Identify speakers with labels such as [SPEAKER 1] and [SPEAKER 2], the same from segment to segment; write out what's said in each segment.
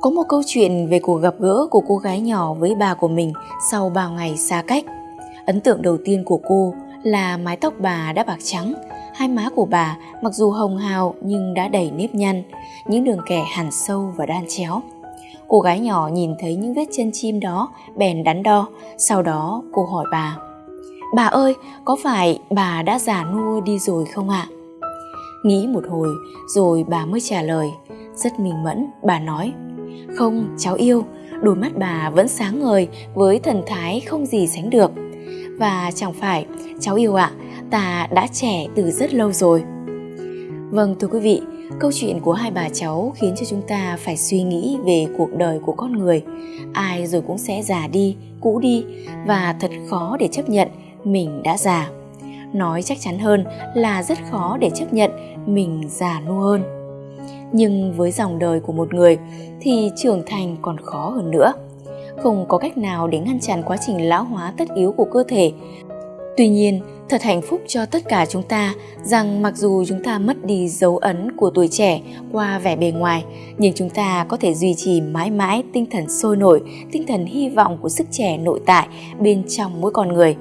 [SPEAKER 1] có một câu chuyện về cuộc gặp gỡ của cô gái nhỏ với bà của mình sau bao ngày xa cách. Ấn tượng đầu tiên của cô là mái tóc bà đã bạc trắng, hai má của bà mặc dù hồng hào nhưng đã đầy nếp nhăn, những đường kẻ hẳn sâu và đan chéo. Cô gái nhỏ nhìn thấy những vết chân chim đó bèn đắn đo, sau đó cô hỏi bà. Bà ơi, có phải bà đã già nua đi rồi không ạ? Nghĩ một hồi rồi bà mới trả lời, rất minh mẫn, bà nói không, cháu yêu, đôi mắt bà vẫn sáng ngời với thần thái không gì sánh được. Và chẳng phải, cháu yêu ạ, à, ta đã trẻ từ rất lâu rồi. Vâng thưa quý vị, câu chuyện của hai bà cháu khiến cho chúng ta phải suy nghĩ về cuộc đời của con người. Ai rồi cũng sẽ già đi, cũ đi và thật khó để chấp nhận mình đã già. Nói chắc chắn hơn là rất khó để chấp nhận mình già nua hơn nhưng với dòng đời của một người thì trưởng thành còn khó hơn nữa. Không có cách nào để ngăn chặn quá trình lão hóa tất yếu của cơ thể. Tuy nhiên, thật hạnh phúc cho tất cả chúng ta rằng mặc dù chúng ta mất đi dấu ấn của tuổi trẻ qua vẻ bề ngoài, nhưng chúng ta có thể duy trì mãi mãi tinh thần sôi nổi, tinh thần hy vọng của sức trẻ nội tại bên trong mỗi con người.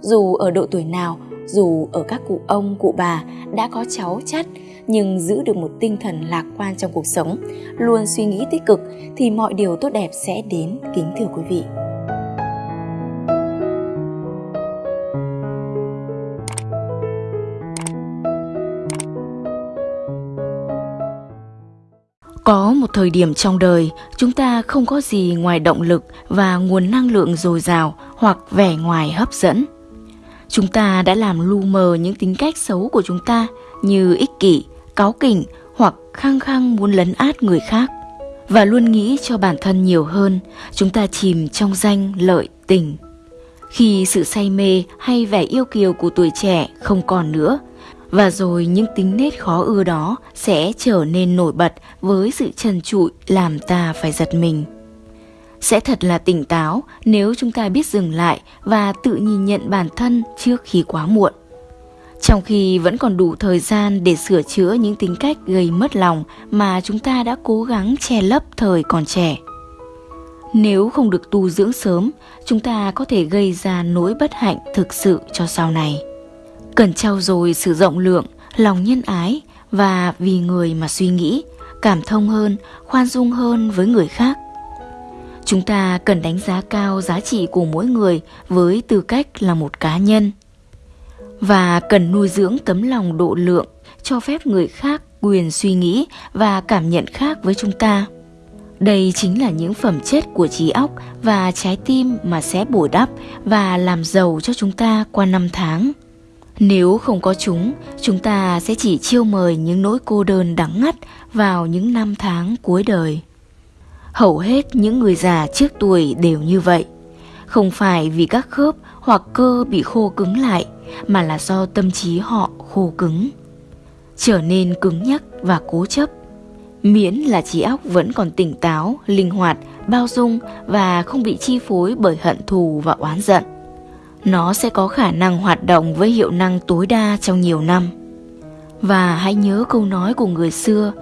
[SPEAKER 1] Dù ở độ tuổi nào dù ở các cụ ông cụ bà đã có cháu chắt nhưng giữ được một tinh thần lạc quan trong cuộc sống luôn suy nghĩ tích cực thì mọi điều tốt đẹp sẽ đến kính thưa quý vị Có một thời điểm trong đời, chúng ta không có gì ngoài động lực và nguồn năng lượng dồi dào hoặc vẻ ngoài hấp dẫn. Chúng ta đã làm lu mờ những tính cách xấu của chúng ta như ích kỷ, cáu kỉnh hoặc khăng khăng muốn lấn át người khác và luôn nghĩ cho bản thân nhiều hơn, chúng ta chìm trong danh lợi tình. Khi sự say mê hay vẻ yêu kiều của tuổi trẻ không còn nữa, và rồi những tính nết khó ưa đó sẽ trở nên nổi bật với sự trần trụi làm ta phải giật mình. Sẽ thật là tỉnh táo nếu chúng ta biết dừng lại và tự nhìn nhận bản thân trước khi quá muộn trong khi vẫn còn đủ thời gian để sửa chữa những tính cách gây mất lòng mà chúng ta đã cố gắng che lấp thời còn trẻ. Nếu không được tu dưỡng sớm, chúng ta có thể gây ra nỗi bất hạnh thực sự cho sau này. Cần trau dồi sự rộng lượng, lòng nhân ái và vì người mà suy nghĩ, cảm thông hơn, khoan dung hơn với người khác. Chúng ta cần đánh giá cao giá trị của mỗi người với tư cách là một cá nhân. Và cần nuôi dưỡng tấm lòng độ lượng, cho phép người khác quyền suy nghĩ và cảm nhận khác với chúng ta. Đây chính là những phẩm chất của trí óc và trái tim mà sẽ bồi đắp và làm giàu cho chúng ta qua năm tháng. Nếu không có chúng chúng ta sẽ chỉ chiêu mời những nỗi cô đơn đắng ngắt vào những năm tháng cuối đời hầu hết những người già trước tuổi đều như vậy. Không phải vì các khớp hoặc cơ bị khô cứng lại, mà là do tâm trí họ khô cứng. Trở nên cứng nhắc và cố chấp. Miễn là trí óc vẫn còn tỉnh táo, linh hoạt, bao dung và không bị chi phối bởi hận thù và oán giận. Nó sẽ có khả năng hoạt động với hiệu năng tối đa trong nhiều năm. Và hãy nhớ câu nói của người xưa,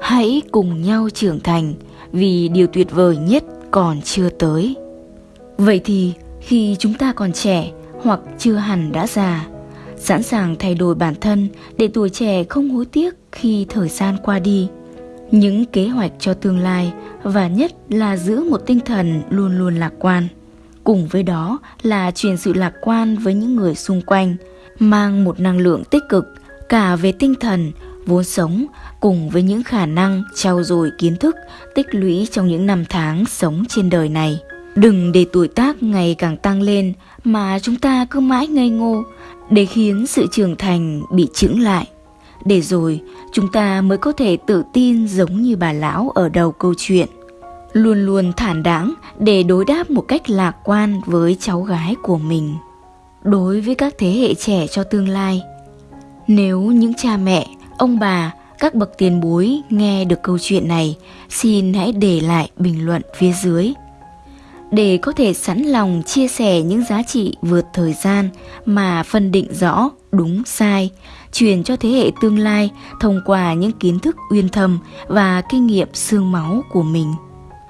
[SPEAKER 1] hãy cùng nhau trưởng thành vì điều tuyệt vời nhất còn chưa tới vậy thì khi chúng ta còn trẻ hoặc chưa hẳn đã già, sẵn sàng thay đổi bản thân để tuổi trẻ không hối tiếc khi thời gian qua đi. Những kế hoạch cho tương lai và nhất là giữ một tinh thần luôn luôn lạc quan. Cùng với đó là truyền sự lạc quan với những người xung quanh, mang một năng lượng tích cực cả về tinh thần, vốn sống cùng với những khả năng trau dồi kiến thức tích lũy trong những năm tháng sống trên đời này. Đừng để tuổi tác ngày càng tăng lên mà chúng ta cứ mãi ngây ngô để khiến sự trưởng thành bị chững lại. Để rồi chúng ta mới có thể tự tin giống như bà lão ở đầu câu chuyện. Luôn luôn thản đáng để đối đáp một cách lạc quan với cháu gái của mình. Đối với các thế hệ trẻ cho tương lai, nếu những cha mẹ, ông bà, các bậc tiền bối nghe được câu chuyện này, xin hãy để lại bình luận phía dưới để có thể sẵn lòng chia sẻ những giá trị vượt thời gian mà phân định rõ đúng sai, truyền cho thế hệ tương lai thông qua những kiến thức uyên thâm và kinh nghiệm xương máu của mình.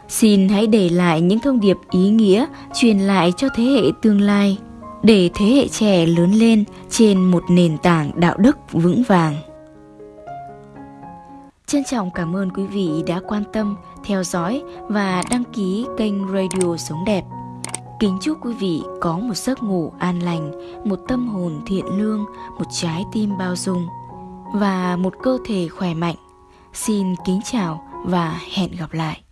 [SPEAKER 1] Xin hãy để lại những thông điệp ý nghĩa truyền lại cho thế hệ tương lai để thế hệ trẻ lớn lên trên một nền tảng đạo đức vững vàng. Trân trọng cảm ơn quý vị đã quan tâm, theo dõi và đăng ký kênh Radio Sống Đẹp. Kính chúc quý vị có một giấc ngủ an lành, một tâm hồn thiện lương, một trái tim bao dung và một cơ thể khỏe mạnh. Xin kính chào và hẹn gặp lại.